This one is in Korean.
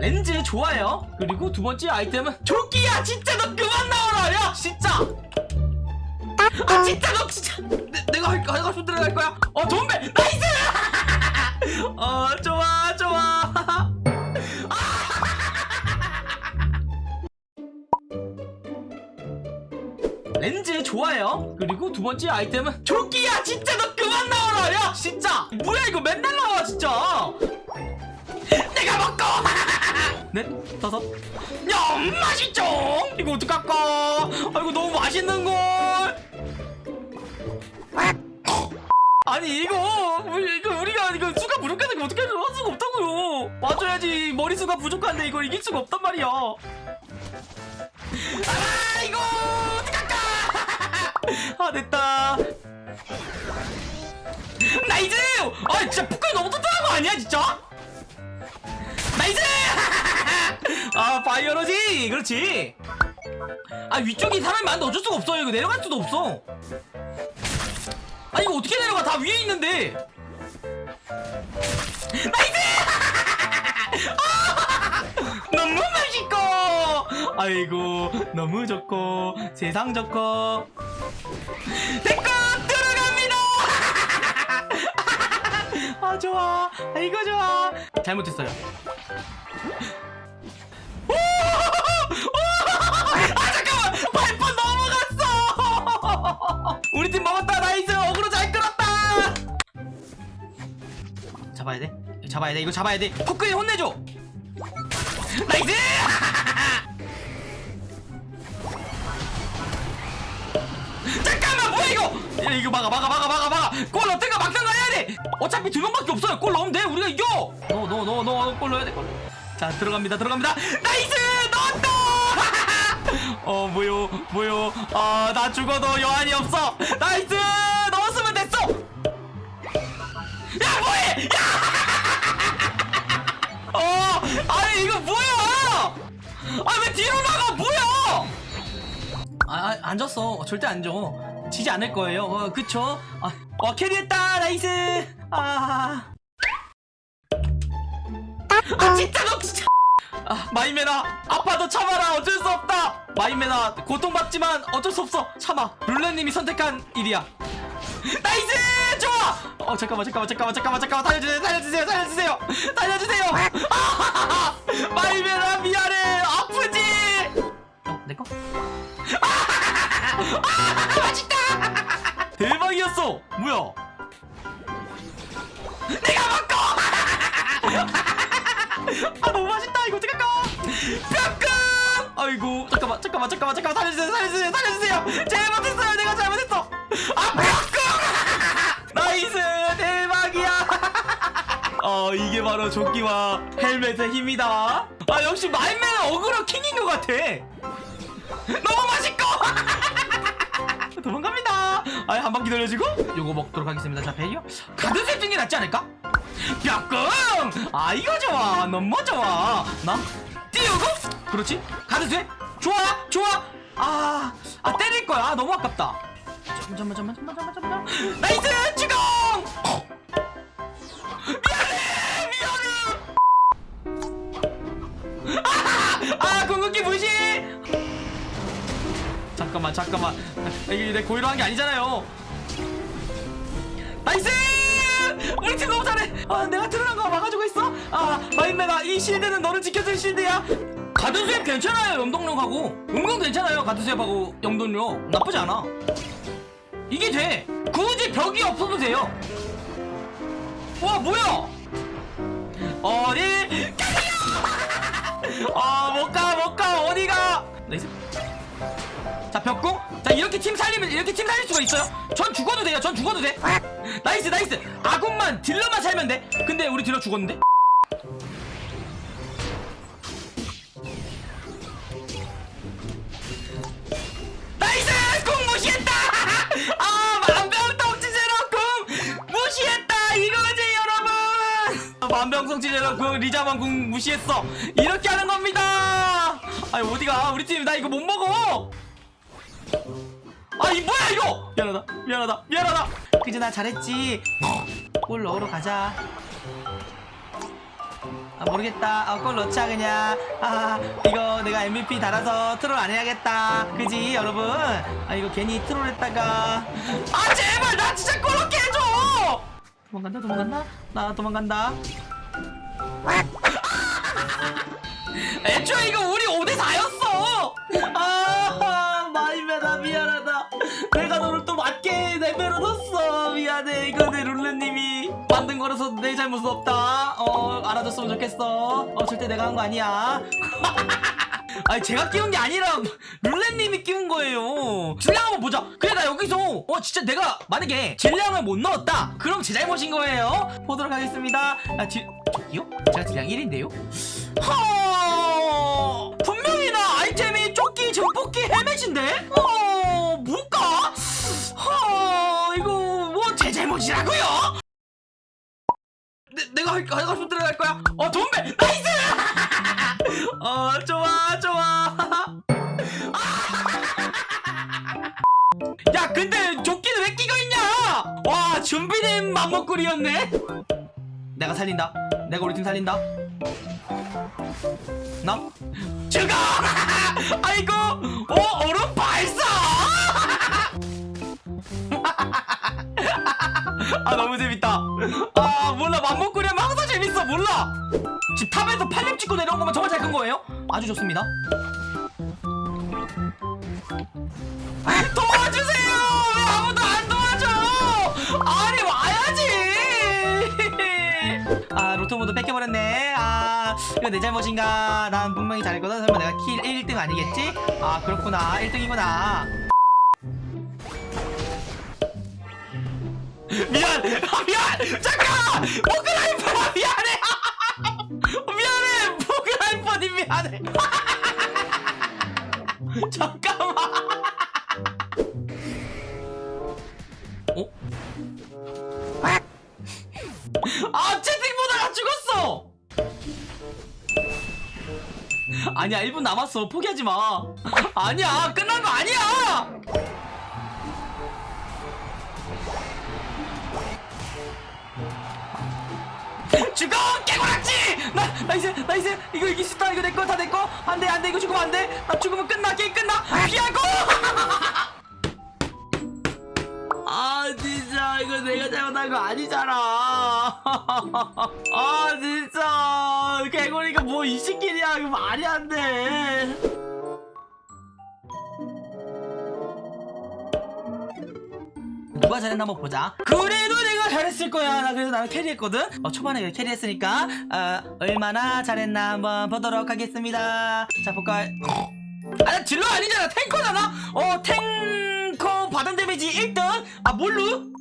렌즈 좋아요. 그리고 두 번째 아이템은 조끼야! 진짜 너 그만 나와라 야! 진짜! 아 진짜 너 진짜! 내, 내가 할, 하고 싶은 대로 할 거야. 어 돈배 나이스! 어 좋아 좋아. 렌즈 좋아요. 그리고 두 번째 아이템은 조끼야! 진짜 너 그만 나와라 야! 진짜! 뭐야 이거 맨날 나와 진짜! 내가 먹고 넷 다섯? 야 맛있죠? 이거 어떡할까? 아이고 너무 맛있는걸! 아니 이거 우리- 이거 우리가 이거 수가 부족한데 어떻게 할 수가 없다고요. 맞아야지. 머리수가 부족한데 이걸 이길 수가 없단 말이야. 아 이거 어떡할까? 아 됐다. 나이즈 아 진짜 북한이 너무 튼튼한 거 아니야 진짜? 나이스 아 바이오로지! 그렇지. 아 위쪽이 사람이 많은데 어쩔 수가 없어요 이거 내려갈 수도 없어. 아 이거 어떻게 내려가? 다 위에 있는데. 나이스! 아, 너무 맛있고. 아이고 너무 좋고 세상 좋고. 내꺼 들어갑니다. 아 좋아. 아이고 좋아. 잘못했어요 잡아야 돼? 잡아야 돼? 이거 잡아야 돼? 포크에 혼내줘! nice! 잠깐만 뭐야 이거! 야, 이거 막아 막아 막아 막아 막아! 골 어떻게 막든가 해야 돼! 어차피 두 명밖에 없어요. 골 넣으면 돼 우리가 이겨! 너너너너골 넣어야 돼골. 자 들어갑니다 들어갑니다. nice! 넣었다! 어 뭐요 뭐요? 아나 죽어도 여한이 없어! nice 뭐해 야 어 아니 이거 뭐야 아왜 뒤로 나가 뭐야 아, 아, 안 졌어. 절대 안 져. 지지 않을 거예요. 어, 그쵸? 아, 어, carry했다. nice. 아. 아, 진짜 너 진짜. 아, 마임맨아. 아파도 참아라. 어쩔 수 없다. 마임맨아. 고통받지만 어쩔 수 없어. 참아. 룰렛님이 선택한 일이야. nice! 좋아! 어, 잠깐만, 잠깐만, 잠깐만, 잠깐만, 잠깐만. 살려주세요, 살려주세요, 살려주세요. 살려주세요. 아, 마이메나, 미안해. 아프지? 어, 내 거? 아, 맛있다! 대박이었어! 뭐야? 내가 먹고! 아 너무 맛있다 이거 어떡할까? 뿅끔! 아이고 잠깐만 잠깐만 잠깐만 잠깐만 살려주세요 살려주세요 살려주세요 잘못했어요 내가 어 이게 바로 조끼와 헬멧의 힘이다. 아 역시 마임맨은 어그로 킹인 것 같아. 너무 맛있고! 도망갑니다. 아한 바퀴 돌려주고. 요거 먹도록 하겠습니다. 자 베이요. 가드 세팅이 낫지 않을까? 뼈끔 아 이거 좋아. 너무 좋아. 나? 띄우고. 그렇지? 가드 세 좋아 좋아. 아, 아 때릴 거야. 아, 너무 아깝다. 잠깐만 잠깐만 잠깐만 잠깐만 nice! 주공 잠깐만. 이게 내 고의로 한 게 아니잖아요. nice! 우리 팀 너무 잘해. 아 내가 드러난 거 막아주고 있어? 아 마인메가 이 실드는 너를 지켜줄 실드야? guard swap 괜찮아요 염동력하고. 은근 괜찮아요 guard swap하고 염동력. 나쁘지 않아. 이게 돼. 굳이 벽이 없어도 돼요. 와 뭐야? 어디? 가세요 아못가 못 가. 어디가? nice 이렇게 팀 살리면 이렇게 팀 살릴 수가 있어요? 전 죽어도 돼요. 전 죽어도 돼. nice nice. 아군만 딜러만 살면 돼. 근데 우리 딜러 죽었는데? 아 만병통치 제로 공 리자만 공 무시했어. 이렇게 하는 겁니다! 아니 어디가? 우리 팀 나 이거 못 먹어 아 이 뭐야 이거? 미안하다 미안하다 미안하다. 그지 나 잘했지. 골 넣으러 가자. 아, 모르겠다. 아, 골 넣자 그냥. 아 이거 내가 MVP 달아서 트롤 안 해야겠다. 그지 여러분? 아 이거 괜히 트롤 했다가. 아 제발 나 진짜 골 넣게 해줘! 도망간다 도망간다. 나 도망간다. 애초에 이거 내 잘못은 없다 어 알아줬으면 좋겠어 어 절대 내가 한 거 아니야 아니 제가 끼운 게 아니라 룰렛님이 끼운 거예요 질량 한번 보자 그래 나 여기서 어 진짜 내가 만약에 질량을 못 넣었다 그럼 제 잘못인 거예요 보도록 하겠습니다 아 질... 저기요? 제가 딜량 1인데요? 허... 분명히 나 아이템이 조끼, 증폭기, 헬멧인데? 어... 뭘까? 허... 이거 뭐 제 잘못이라고요? 대로 할 거야? 어 돈배! nice! 어 좋아 좋아. 야 근데 조끼는 왜 끼고 있냐? 와 준비된 맘먹구리였네. 내가 살린다. 내가 우리 팀 살린다. 나? 죽어! 아이고 어 얼음 발사 아 너무 재밌다. 아 몰라. 맘먹구리 하면 항상 재밌어. 몰라. 집 탑에서 팔렘 찍고 내려온 거면 정말 잘 큰 거예요? 아주 좋습니다. 도와주세요! 왜 아무도 안 도와줘? 아니 와야지! 아 로토무도 뺏겨버렸네. 아 이거 내 잘못인가? 난 분명히 잘했거든 설마 내가 kill 1등 아니겠지? 아 그렇구나. 1등이구나 미안! 아 미안! 잠깐 모크나이퍼 미안해! 미안해! 모크나이퍼님 미안해! 잠깐만! 어? 아 채팅 보다가 죽었어! 아니야 1분 남았어. 포기하지 마. 아니야 끝난 거 아니야 죽어 깨고락지! 나 nice nice 이거 이길 수 있다. 이거 내거 다 내거. 안돼 안돼. 이거 죽으면 안돼. 나 죽으면 끝나 게임 끝나. 피하고! 아 진짜. 이거 내가 잘못한 거 아니잖아. 아 진짜. 개구리가 뭐 20kil이야. 이거 말이 안돼 누가 잘했나 한번 보자. 그래도 내가 잘했을 거야. 나 그래서 나는 캐리했거든. 어, 초반에 캐리했으니까 어, 얼마나 잘했나 한번 보도록 하겠습니다. 자 볼까요 아나 딜러 아니잖아. 탱커잖아. 어 탱커 바단 데미지 1등. 아 몰루?